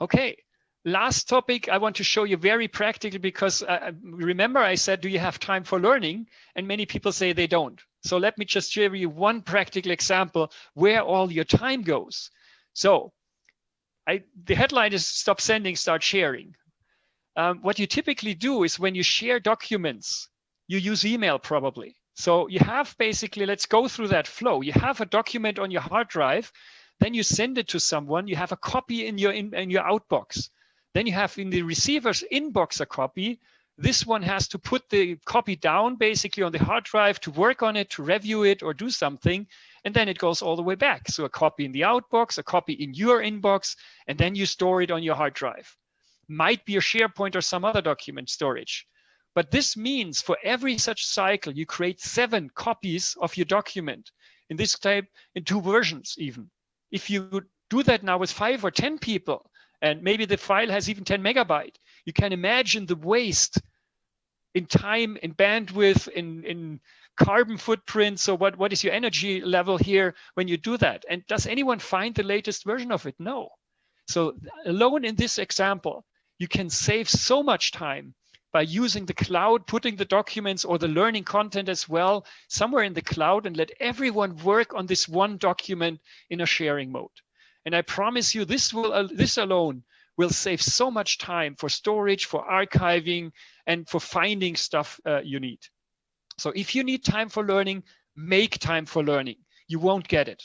Okay, last topic I want to show you very practical because uh, remember I said, do you have time for learning? And many people say they don't. So let me just share you one practical example where all your time goes. So I, the headline is stop sending, start sharing. Um, what you typically do is when you share documents, you use email probably. So you have basically, let's go through that flow. You have a document on your hard drive, then you send it to someone, you have a copy in your, in, in your outbox. Then you have in the receiver's inbox a copy. This one has to put the copy down basically on the hard drive to work on it, to review it or do something. And then it goes all the way back. So a copy in the outbox, a copy in your inbox, and then you store it on your hard drive. Might be a SharePoint or some other document storage. But this means for every such cycle, you create seven copies of your document in this type in two versions even. If you do that now with five or 10 people, and maybe the file has even 10 megabyte, you can imagine the waste in time, in bandwidth, in, in carbon footprint. So what, what is your energy level here when you do that? And does anyone find the latest version of it? No. So alone in this example, you can save so much time by using the cloud, putting the documents or the learning content as well somewhere in the cloud and let everyone work on this one document in a sharing mode. And I promise you this will uh, this alone will save so much time for storage, for archiving, and for finding stuff uh, you need. So if you need time for learning, make time for learning. You won't get it.